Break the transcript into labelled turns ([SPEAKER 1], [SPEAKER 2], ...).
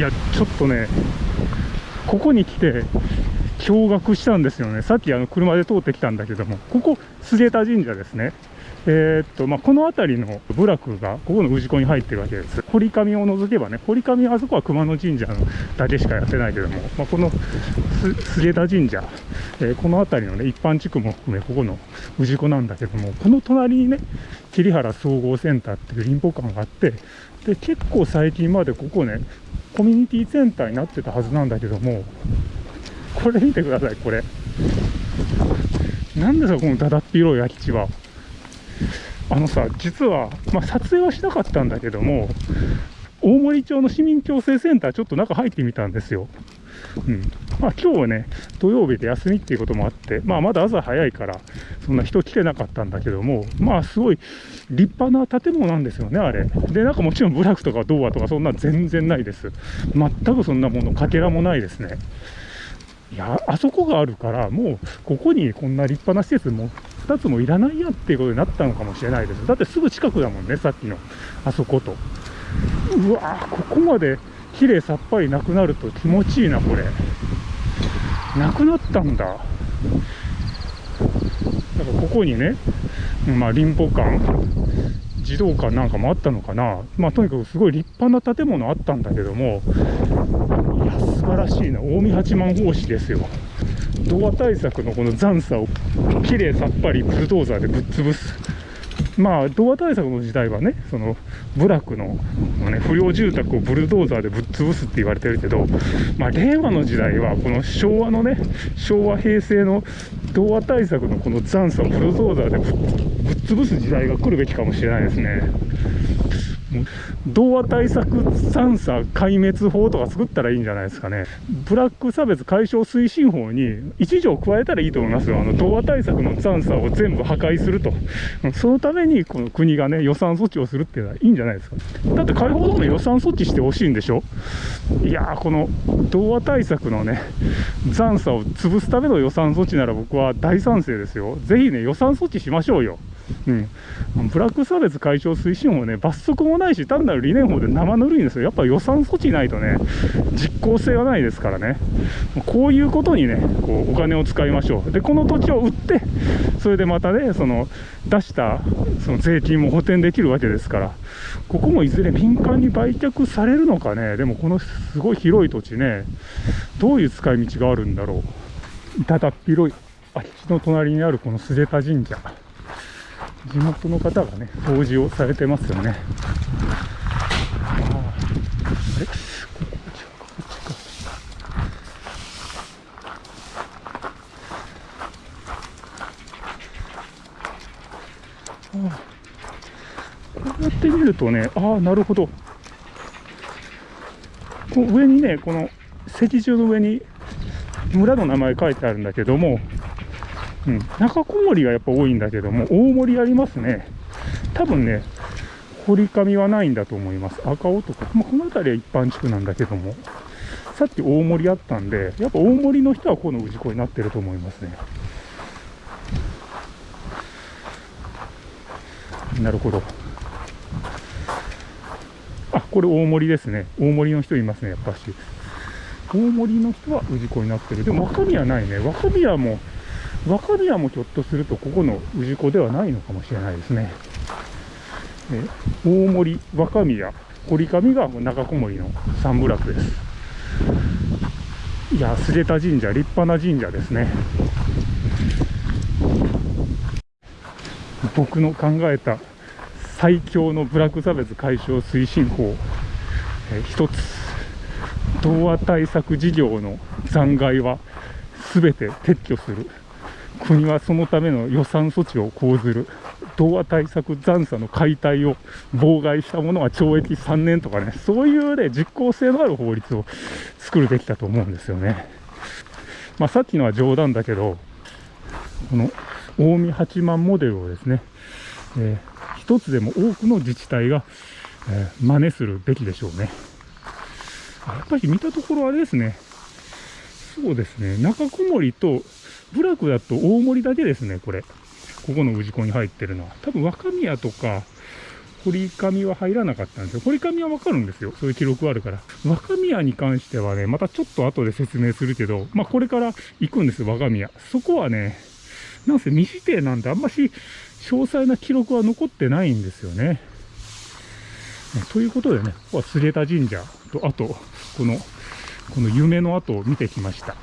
[SPEAKER 1] いやちょっとねここに来て驚愕したんですよねさっきあの車で通ってきたんだけどもここ菅田神社ですねえー、っとまあ、この辺りの部落がここの氏子に入ってるわけです。堀上を除けばね、堀上あそこは熊野神社のだけしかやってないけども、まあ、この菅田神社、えー、この辺りのね、一般地区も含め、ここの氏子なんだけども、この隣にね、桐原総合センターっていう林保館があって、で結構最近までここね、コミュニティセンターになってたはずなんだけども、これ見てください、これ。なんですか、このだだっ広い空き地は。あのさ、実は、まあ、撮影はしなかったんだけども、大森町の市民共生センター、ちょっと中入ってみたんですよ。うん。まあ、今日はね、土曜日で休みっていうこともあって、まあ、まだ朝早いから、そんな人来てなかったんだけども、まあ、すごい立派な建物なんですよね、あれ。で、なんかもちろん部落とか童話とか、そんな全然ないです。全くそんなもの、かけらもないですね。いや、あそこがあるから、もう、ここにこんな立派な施設も2つもいらないやっていうことになったのかもしれないです。だってすぐ近くだもんね、さっきのあそこと。うわここまで綺麗さっぱりなくなると気持ちいいな、これ。なくなったんだ。だからここにね、まあ、林保館、児童館なんかもあったのかな。まあ、とにかくすごい立派な建物あったんだけども、いや、素晴らしいな。近江八幡法師ですよ。ドア対策のこの残差をきれいさっぱりブルドーザーでぶっ潰す。まあ、童話対策の時代はね、その部落の、ね、不良住宅をブルドーザーでぶっ潰すって言われてるけど、まあ、令和の時代は、この昭和のね、昭和、平成の童話対策のこの残差をブルドーザーでぶっ潰す時代が来るべきかもしれないですね。童話対策三差壊滅法とか作ったらいいんじゃないですかね。ブラック差別解消推進法に一条加えたらいいと思いますよ。あの、童話対策の残差を全部破壊すると。そのために、この国がね、予算措置をするっていうのはいいんじゃないですか。だって解放道路予算措置してほしいんでしょいやー、この童話対策のね、残差を潰すための予算措置なら僕は大賛成ですよ。ぜひね、予算措置しましょうよ。うん、ブラック差別解消推進法ね、罰則もないし、単なる理念法で生ぬるいんですよ。やっぱ予算措置ないとね、実効性はないですからね。こういうことにね、こうお金を使いましょう。で、この土地を売って、それでまたね、その出したその税金も補填できるわけですから、ここもいずれ民間に売却されるのかね、でもこのすごい広い土地ね、どういう使い道があるんだろう。ただっ広い空き地の隣にあるこの菅田神社。地元の方がね、掃除をされてますよね。ああれ？こここっちか、こっちか。ああこうやって見るとね、ああ、なるほど。こう上にね、この石柱の上に村の名前書いてあるんだけども、うん、中小森がやっぱ多いんだけども、大森ありますね。多分ね、堀上はないんだと思います。赤尾とか、まあ、この辺りは一般地区なんだけども、さっき大森あったんで、やっぱ大森の人はこの氏子になってると思いますね。なるほど。あ、これ大森ですね。大森の人いますね、やっぱし。大森の人は氏子になってる。でも若宮ないね。若宮も若宮もひょっとするとここの氏子ではないのかもしれないですね。え大森、若宮、堀上が中小森の三部落です。いや、菅田神社、立派な神社ですね。僕の考えた最強のブラック差別解消推進法、え一つ、童話対策事業の残骸は全て撤去する。国はそのための予算措置を講ずる。童話対策残差の解体を妨害したものは懲役3年とかね、そういうね、実効性のある法律を作るべきだと思うんですよね。まあ、さっきのは冗談だけど、この近江八幡モデルをですね、えー、一つでも多くの自治体が、えー、真似するべきでしょうね。やっぱり見たところあれですね。そうですね。中小森と部落だと大森だけですね、これ。ここの氏子に入ってるのは。多分若宮とか、堀上は入らなかったんですよ。堀上はわかるんですよ。そういう記録はあるから。若宮に関してはね、またちょっと後で説明するけど、まあこれから行くんですよ、若宮。そこはね、なんせ未指定なんであんまし詳細な記録は残ってないんですよね。ということでね、ここは菅田神社と、あと、この、この夢の跡を見てきました。